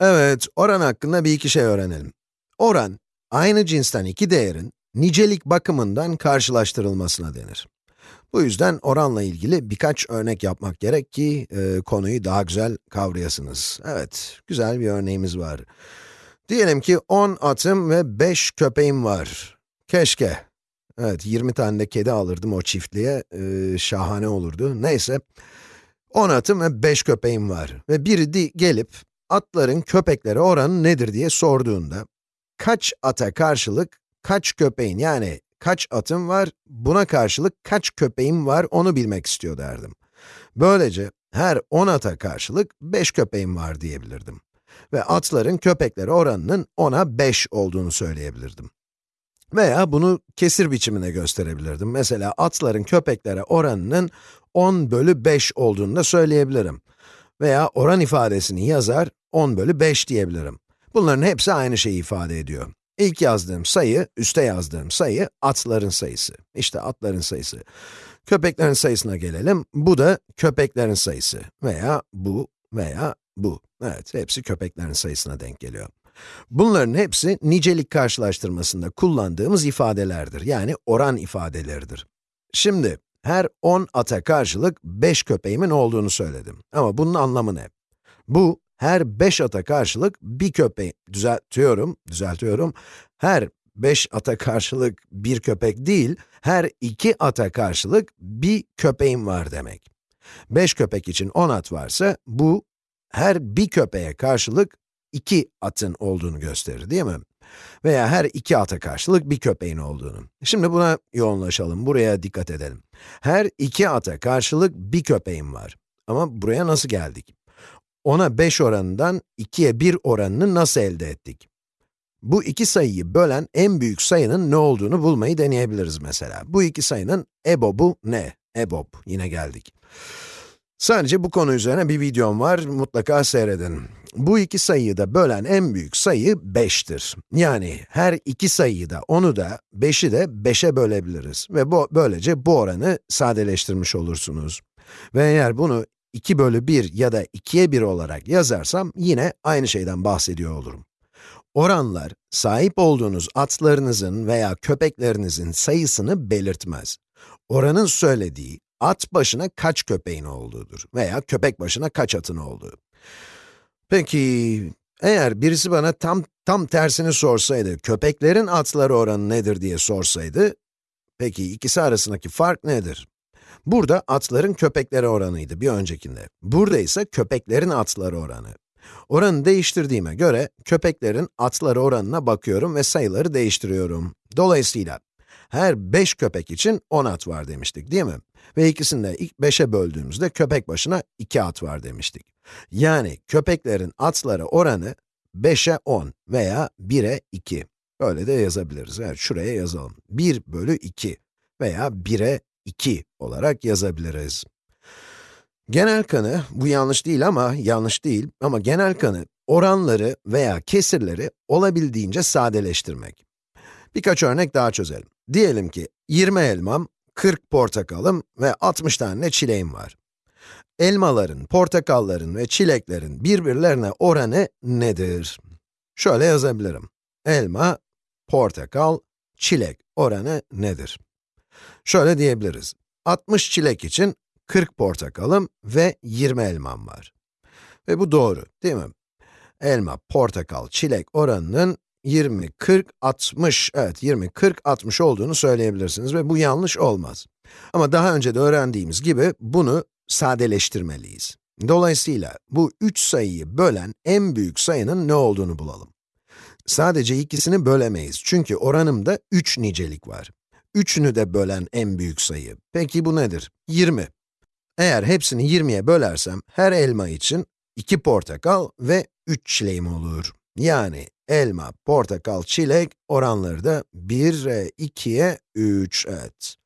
Evet, oran hakkında bir iki şey öğrenelim. Oran, aynı cinsten iki değerin nicelik bakımından karşılaştırılmasına denir. Bu yüzden oranla ilgili birkaç örnek yapmak gerek ki e, konuyu daha güzel kavrayasınız. Evet, güzel bir örneğimiz var. Diyelim ki 10 atım ve 5 köpeğim var. Keşke. Evet, 20 tane de kedi alırdım o çiftliğe, e, şahane olurdu. Neyse, 10 atım ve 5 köpeğim var. Ve biri gelip atların köpeklere oranı nedir diye sorduğunda, kaç ata karşılık kaç köpeğin yani kaç atım var, buna karşılık kaç köpeğim var onu bilmek istiyor derdim. Böylece her 10 ata karşılık 5 köpeğim var diyebilirdim. Ve atların köpeklere oranının 10'a 5 olduğunu söyleyebilirdim. Veya bunu kesir biçimine gösterebilirdim. Mesela atların köpeklere oranının 10 bölü 5 olduğunu da söyleyebilirim. Veya oran ifadesini yazar, 10 bölü 5 diyebilirim. Bunların hepsi aynı şeyi ifade ediyor. İlk yazdığım sayı, üste yazdığım sayı, atların sayısı. İşte atların sayısı. Köpeklerin sayısına gelelim. Bu da köpeklerin sayısı. Veya bu veya bu. Evet, hepsi köpeklerin sayısına denk geliyor. Bunların hepsi nicelik karşılaştırmasında kullandığımız ifadelerdir. Yani oran ifadeleridir. Şimdi, her 10 ata karşılık 5 köpeğimin olduğunu söyledim. Ama bunun anlamı ne? Bu, her 5 ata karşılık bir köpeği, düzeltiyorum, düzeltiyorum, her 5 ata karşılık bir köpek değil, her 2 ata karşılık bir köpeğim var demek. 5 köpek için 10 at varsa, bu her bir köpeğe karşılık 2 atın olduğunu gösterir, değil mi? Veya her iki ata karşılık bir köpeğin olduğunu. Şimdi buna yoğunlaşalım, buraya dikkat edelim. Her iki ata karşılık bir köpeğim var. Ama buraya nasıl geldik? 10'a 5 oranından 2'ye 1 oranını nasıl elde ettik? Bu iki sayıyı bölen en büyük sayının ne olduğunu bulmayı deneyebiliriz mesela. Bu iki sayının EBOB'u ne? EBOB, yine geldik. Sadece bu konu üzerine bir videom var, mutlaka seyredin. Bu iki sayıyı da bölen en büyük sayı 5'tir. Yani her iki sayıyı da, onu da, 5'i de 5'e bölebiliriz. Ve bu, böylece bu oranı sadeleştirmiş olursunuz. Ve eğer bunu 2 bölü 1 ya da 2'ye 1 olarak yazarsam yine aynı şeyden bahsediyor olurum. Oranlar, sahip olduğunuz atlarınızın veya köpeklerinizin sayısını belirtmez. Oranın söylediği, at başına kaç köpeğin olduğudur veya köpek başına kaç atın olduğu. Peki, eğer birisi bana tam tam tersini sorsaydı, köpeklerin atları oranı nedir diye sorsaydı, peki ikisi arasındaki fark nedir? Burada atların köpeklere oranıydı bir öncekinde. Burada ise köpeklerin atları oranı. Oranı değiştirdiğime göre, köpeklerin atları oranına bakıyorum ve sayıları değiştiriyorum. Dolayısıyla, her 5 köpek için 10 at var demiştik, değil mi? Ve ikisini de ilk 5'e böldüğümüzde köpek başına 2 at var demiştik. Yani köpeklerin atları oranı 5'e 10 veya 1'e 2. Böyle de yazabiliriz. Evet, şuraya yazalım. 1 bölü 2 veya 1'e 2 olarak yazabiliriz. Genel kanı, bu yanlış değil ama, yanlış değil ama genel kanı, oranları veya kesirleri olabildiğince sadeleştirmek. Birkaç örnek daha çözelim. Diyelim ki 20 elmam, 40 portakalım ve 60 tane çileğim var. Elmaların, portakalların ve çileklerin birbirlerine oranı nedir? Şöyle yazabilirim. Elma, portakal, çilek oranı nedir? Şöyle diyebiliriz. 60 çilek için 40 portakalım ve 20 elmam var. Ve bu doğru, değil mi? Elma, portakal, çilek oranının 20, 40, 60, evet 20, 40, 60 olduğunu söyleyebilirsiniz ve bu yanlış olmaz. Ama daha önce de öğrendiğimiz gibi bunu sadeleştirmeliyiz. Dolayısıyla bu üç sayıyı bölen en büyük sayının ne olduğunu bulalım. Sadece ikisini bölemeyiz çünkü oranımda 3 nicelik var. Üçünü de bölen en büyük sayı. Peki bu nedir? 20. Eğer hepsini 20'ye bölersem, her elma için 2 portakal ve 3 çileğim olur. Yani elma, portakal, çilek oranları da 1'e 2'ye 3, evet.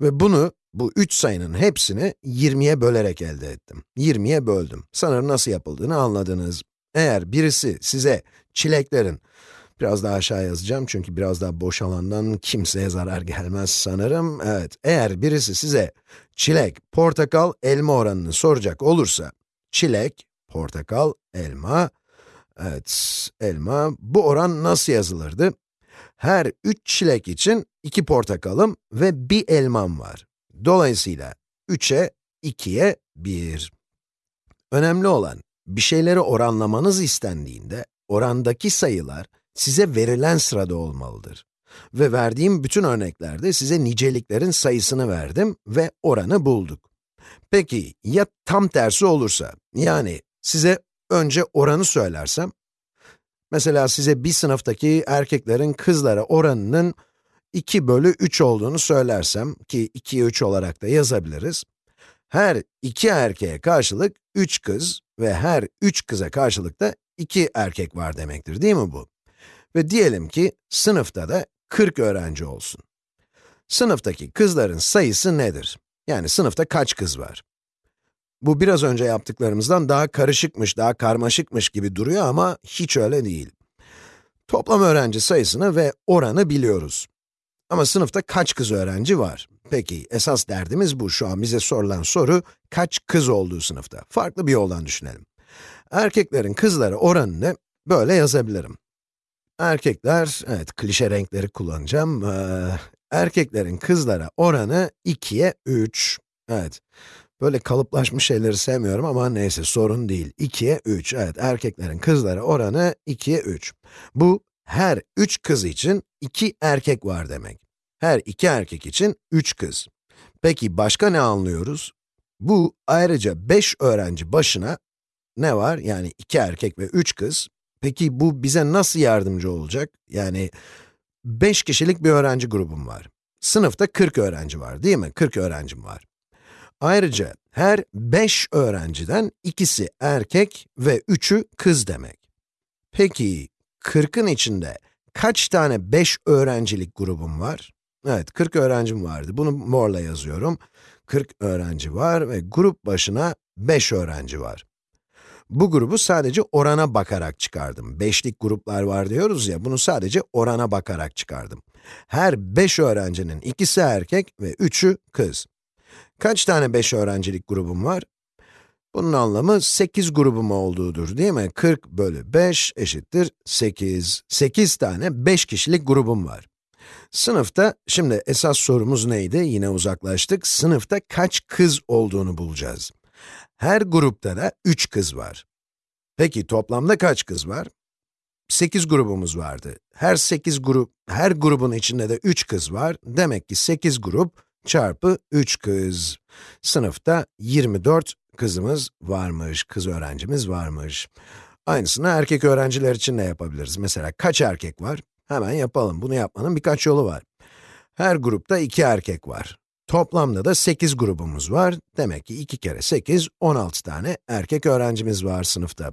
Ve bunu, bu 3 sayının hepsini 20'ye bölerek elde ettim. 20'ye böldüm. Sanırım nasıl yapıldığını anladınız. Eğer birisi size çileklerin Biraz daha aşağı yazacağım çünkü biraz daha boş alandan kimseye zarar gelmez sanırım. Evet, eğer birisi size çilek, portakal, elma oranını soracak olursa, çilek, portakal, elma, Evet, elma. Bu oran nasıl yazılırdı? Her 3 çilek için 2 portakalım ve 1 elmam var. Dolayısıyla 3'e 2'ye 1. Önemli olan, bir şeyleri oranlamanız istendiğinde, orandaki sayılar size verilen sırada olmalıdır. Ve verdiğim bütün örneklerde size niceliklerin sayısını verdim ve oranı bulduk. Peki, ya tam tersi olursa, yani size önce oranı söylersem, mesela size bir sınıftaki erkeklerin kızlara oranının 2 bölü 3 olduğunu söylersem, ki 2'ye 3 olarak da yazabiliriz, her iki erkeğe karşılık 3 kız ve her 3 kıza karşılık da 2 erkek var demektir, değil mi bu? Ve diyelim ki sınıfta da 40 öğrenci olsun. Sınıftaki kızların sayısı nedir? Yani sınıfta kaç kız var? Bu biraz önce yaptıklarımızdan daha karışıkmış, daha karmaşıkmış gibi duruyor ama hiç öyle değil. Toplam öğrenci sayısını ve oranı biliyoruz. Ama sınıfta kaç kız öğrenci var? Peki, esas derdimiz bu. Şu an bize sorulan soru, kaç kız olduğu sınıfta? Farklı bir yoldan düşünelim. Erkeklerin kızlara oranını böyle yazabilirim. Erkekler, evet klişe renkleri kullanacağım. Ee, erkeklerin kızlara oranı 2'ye 3. Evet, böyle kalıplaşmış şeyleri sevmiyorum ama neyse sorun değil. 2'ye 3, evet erkeklerin kızlara oranı 2'ye 3. Bu, her 3 kız için 2 erkek var demek. Her 2 erkek için 3 kız. Peki başka ne anlıyoruz? Bu ayrıca 5 öğrenci başına ne var? Yani 2 erkek ve 3 kız. Peki bu bize nasıl yardımcı olacak? Yani 5 kişilik bir öğrenci grubum var. Sınıfta 40 öğrenci var değil mi? 40 öğrencim var. Ayrıca her 5 öğrenciden ikisi erkek ve 3'ü kız demek. Peki 40'ın içinde kaç tane 5 öğrencilik grubum var? Evet, 40 öğrencim vardı. Bunu morla yazıyorum. 40 öğrenci var ve grup başına 5 öğrenci var. Bu grubu sadece orana bakarak çıkardım. Beşlik gruplar var diyoruz ya, bunu sadece orana bakarak çıkardım. Her 5 öğrencinin ikisi erkek ve 3'ü kız. Kaç tane 5 öğrencilik grubum var? Bunun anlamı 8 grubum olduğudur değil mi? 40 bölü 5 eşittir 8. 8 tane 5 kişilik grubum var. Sınıfta, şimdi esas sorumuz neydi? Yine uzaklaştık. Sınıfta kaç kız olduğunu bulacağız. Her grupta da 3 kız var. Peki toplamda kaç kız var? 8 grubumuz vardı. Her 8 grup, her grubun içinde de 3 kız var. Demek ki 8 grup çarpı 3 kız. Sınıfta 24 kızımız varmış, kız öğrencimiz varmış. Aynısını erkek öğrenciler için de yapabiliriz. Mesela kaç erkek var? Hemen yapalım. Bunu yapmanın birkaç yolu var. Her grupta 2 erkek var. Toplamda da 8 grubumuz var. Demek ki 2 kere 8, 16 tane erkek öğrencimiz var sınıfta.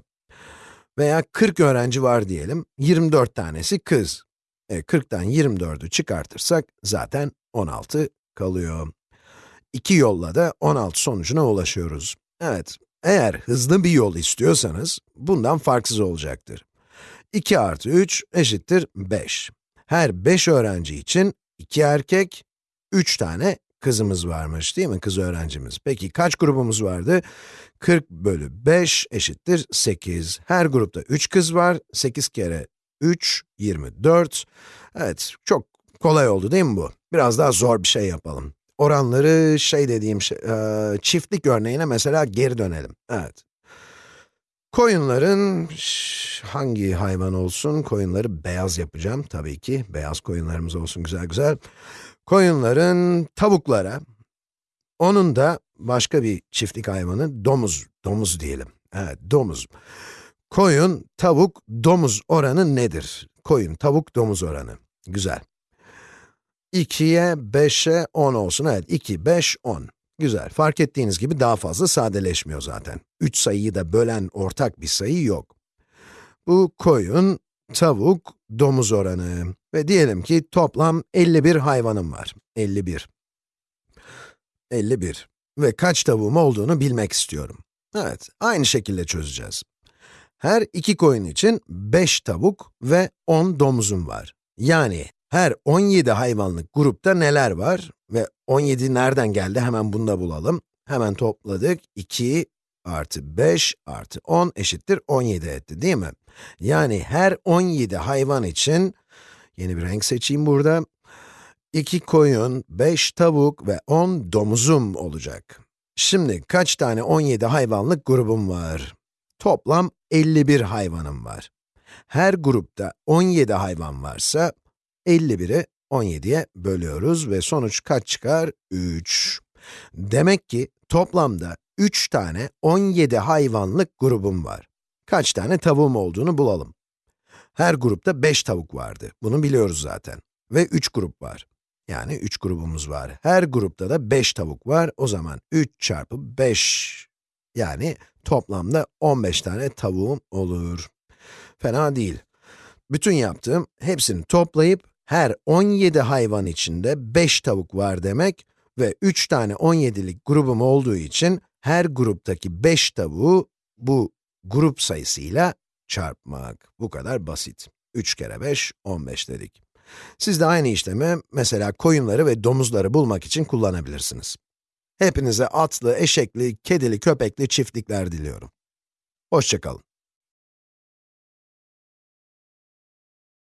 Veya 40 öğrenci var diyelim, 24 tanesi kız. E, 40'tan 24'ü çıkartırsak zaten 16 kalıyor. İki yolla da 16 sonucuna ulaşıyoruz. Evet, eğer hızlı bir yol istiyorsanız, bundan farksız olacaktır. 2 artı 3 eşittir 5. Her 5 öğrenci için 2 erkek, 3 tane kızımız varmış değil mi, kız öğrencimiz. Peki kaç grubumuz vardı? 40 bölü 5 eşittir 8. Her grupta 3 kız var, 8 kere 3, 24. Evet, çok kolay oldu değil mi bu? Biraz daha zor bir şey yapalım. Oranları şey dediğim şey, e, çiftlik örneğine mesela geri dönelim. Evet. Koyunların hangi hayvan olsun? Koyunları beyaz yapacağım tabii ki. Beyaz koyunlarımız olsun güzel güzel. Koyunların tavuklara, onun da başka bir çiftlik hayvanı domuz, domuz diyelim. Evet, domuz. Koyun, tavuk, domuz oranı nedir? Koyun, tavuk, domuz oranı. Güzel. 2'ye 5'e 10 olsun. Evet, 2, 5, 10. Güzel. Fark ettiğiniz gibi daha fazla sadeleşmiyor zaten. 3 sayıyı da bölen ortak bir sayı yok. Bu koyun, tavuk, domuz oranı. Ve diyelim ki toplam 51 hayvanım var. 51. 51. Ve kaç tavuğum olduğunu bilmek istiyorum. Evet, aynı şekilde çözeceğiz. Her iki koyun için 5 tavuk ve 10 domuzum var. Yani her 17 hayvanlık grupta neler var? Ve 17 nereden geldi? Hemen bunu da bulalım. Hemen topladık. 2, artı 5 artı 10 eşittir 17 etti değil mi? Yani her 17 hayvan için, yeni bir renk seçeyim burada, 2 koyun, 5 tavuk ve 10 domuzum olacak. Şimdi kaç tane 17 hayvanlık grubum var? Toplam 51 hayvanım var. Her grupta 17 hayvan varsa, 51'i 17'ye bölüyoruz ve sonuç kaç çıkar? 3. Demek ki toplamda 3 tane 17 hayvanlık grubum var. Kaç tane tavuğum olduğunu bulalım. Her grupta 5 tavuk vardı. Bunu biliyoruz zaten. Ve 3 grup var. Yani 3 grubumuz var. Her grupta da 5 tavuk var. O zaman 3 çarpı 5, yani toplamda 15 tane tavuğum olur. Fena değil. Bütün yaptığım, hepsini toplayıp, her 17 hayvan içinde 5 tavuk var demek ve 3 tane 17'lik grubum olduğu için, her gruptaki 5 tavuğu bu grup sayısıyla çarpmak. Bu kadar basit. 3 kere 5, 15 dedik. Siz de aynı işlemi, mesela koyunları ve domuzları bulmak için kullanabilirsiniz. Hepinize atlı, eşekli, kedili, köpekli çiftlikler diliyorum. Hoşçakalın.